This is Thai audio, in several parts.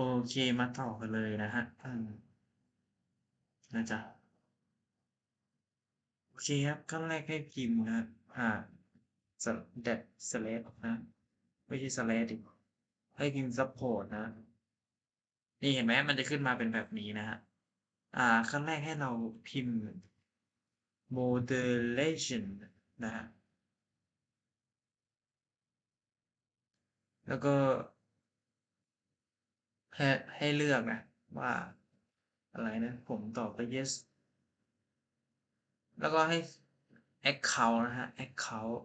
โอเคมาต่อกันเลยนะครับอืมนะจ๊ะโอเคครับขั้นแรกให้พิมพ์นะอ่าส that slash นะ ไม่ใช่ slash ดิให้พิมพ์ support นะ นี่เห็นไหมมันจะขึ้นมาเป็นแบบนี้นะครับอ่าขั้นแรกให้เราพิมพ์ moderation นะครับแล้วก็ ให้ให้เลือกนะว่าอะไรนะ ผมตอบไป yes แล้วก็ให้ account นะครับ account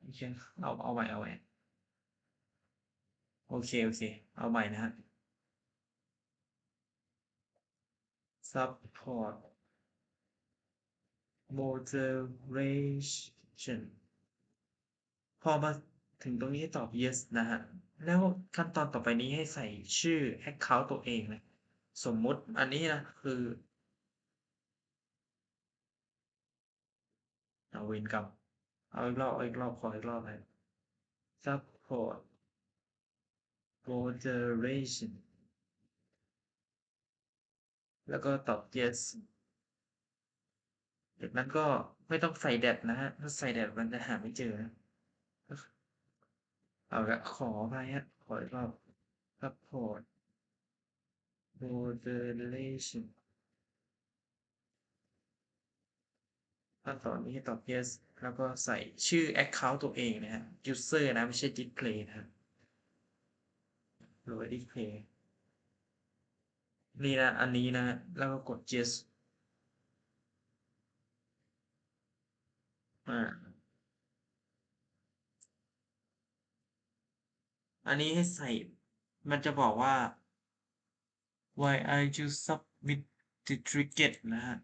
โอเคเอาเอาใหม่เอาใหม่โอเค โอเค เอาใหม่นะครับ support moderation พอมาถึงตรงนี้ให้ตอบ yes นะครับแล้วขั้นตอนต่อไปนี้ให้ใส่ชื่อ account ตัวเองนะ สมมุติอันนี้นะ คือเอาเวรกรรมเอาอีกรอบเอาอีกรอบขออีกรอบนะครับ support moderation แล้วก็ตอบ yes จากนั้นก็ไม่ต้องใส่ that นะครับถ้าใส่ that มันจะหาไม่เจอนะ เอาละขออภัยครับขออีกรอบ support moderation ขั้นตอนนี้ตอบ yes แล้วก็ใส่ชื่อ account ตัวเองนะครับ user นะ ไม่ใช่ display นะครับหรือ display นี่นะ อันนี้นะ แล้วก็กด yes อา อันนี้ให้ใส่ มันจะบอกว่า why are you submit the target นะครับ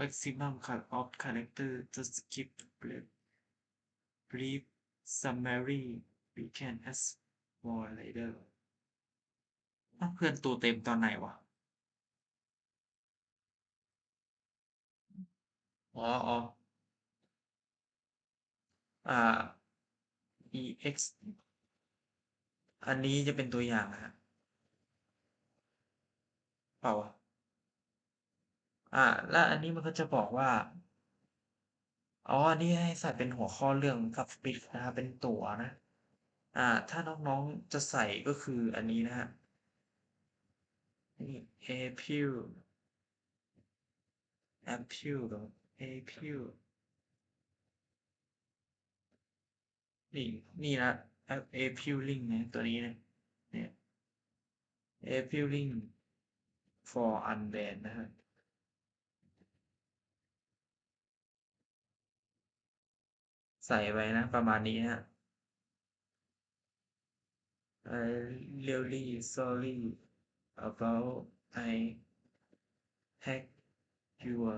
maximum cut off character just skip brief brief summary we can ask more later อ้าเพื่อนตัวเต็มตอนไหนวะ?อ๋ออ๋ออ่า ex อันนี้จะเป็นตัวอย่างนะครับเปล่า?อ่า แล้วอันนี้มันก็จะบอกว่า อ๋อ อันนี้ให้ใส่เป็นหัวข้อเรื่อง subscript นะครับเป็นตัวนะ อ่า ถ้าน้องๆจะใส่ก็คืออันนี้นะครับนี่ April April หรอ April นี่ นี่นะ A appealing นะตัวนี้นะเนี่ย appealing for unbanned นะครับใส่ไว้นะ ประมาณนี้นะครับ I'm really sorry about I hacked your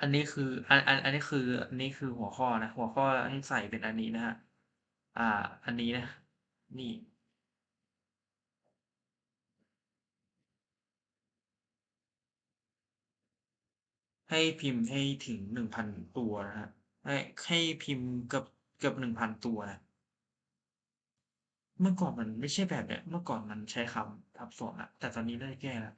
อันนี้คือ อัน อัน อันนี้คือ อันนี้คือหัวข้อนะ หัวข้อให้ใส่เป็นอันนี้นะครับ อ่า อันนี้นะ นี่ ให้พิมพ์ให้ถึง1,000ตัวนะครับให้ให้พิมพ์เกือบเกือบ1,000ตัวนะเมื่อก่อนมันไม่ใช่แบบเนี้ย เมื่อก่อนมันใช้คำทับซ้อนอะแต่ตอนนี้ได้แก้แล้ว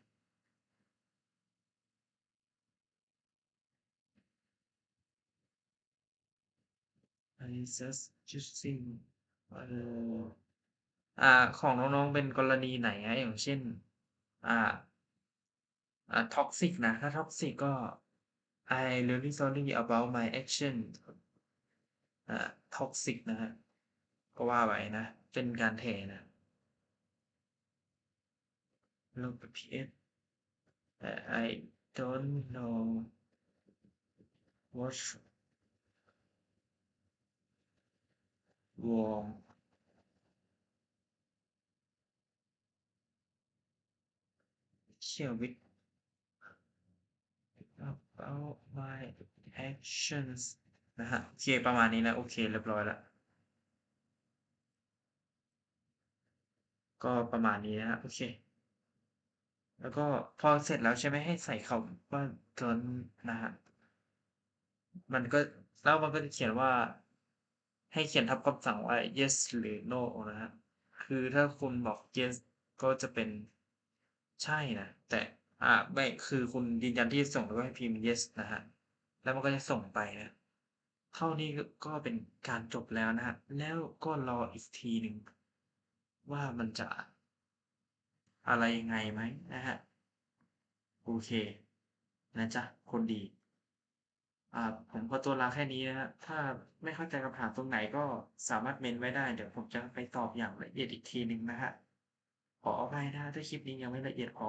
I just using เอ่ออ่า ของน้องๆ เป็นกรณีไหนครับอย่างเช่น อ่า อ่า toxic นะ ถ้า toxic ก็ I really sorry about my action อ่า toxic นะครับก็ว่าไปนะ เป็นการแถนะลบ PS แต่ I don't know what what's wrong here with about my actions นะครับโอเคประมาณนี้นะ โอเค เรียบร้อยล้วก็ประมาณนี้นะครับโอเค แล้วก็พอเสร็จแล้วใช่ไหมให้ใส่คำว่า don't นะครับมันก็แล้วมันก็จะเขียนว่า ให้เขียนทับคำสั่งว่า yes หรือ no นะครับคือถ้าคุณบอก yes ก็จะเป็นใช่นะ แต่อ่าไม่ คือคุณยืนยันที่จะส่งแล้วก็ให้พิมพ์ yes นะครับแล้วมันก็จะส่งไปนะ เท่านี้ก็เป็นการจบแล้วนะครับแล้วก็รออีกทีหนึ่งว่ามันจะอะไรยังไงไหมนะครับโอเค นะจ๊ะ คนดี อ่าผมขอตัวลาแค่นี้นะถ้าไม่เข้าใจคำถามตรงไหนก็สามารถเมนต์ไว้ได้ เดี๋ยวผมจะไปตอบอย่างละเอียดอีกทีหนึ่งนะฮะขออภัยนะถ้าคลิปนี้ยังไม่ละเอียดพอ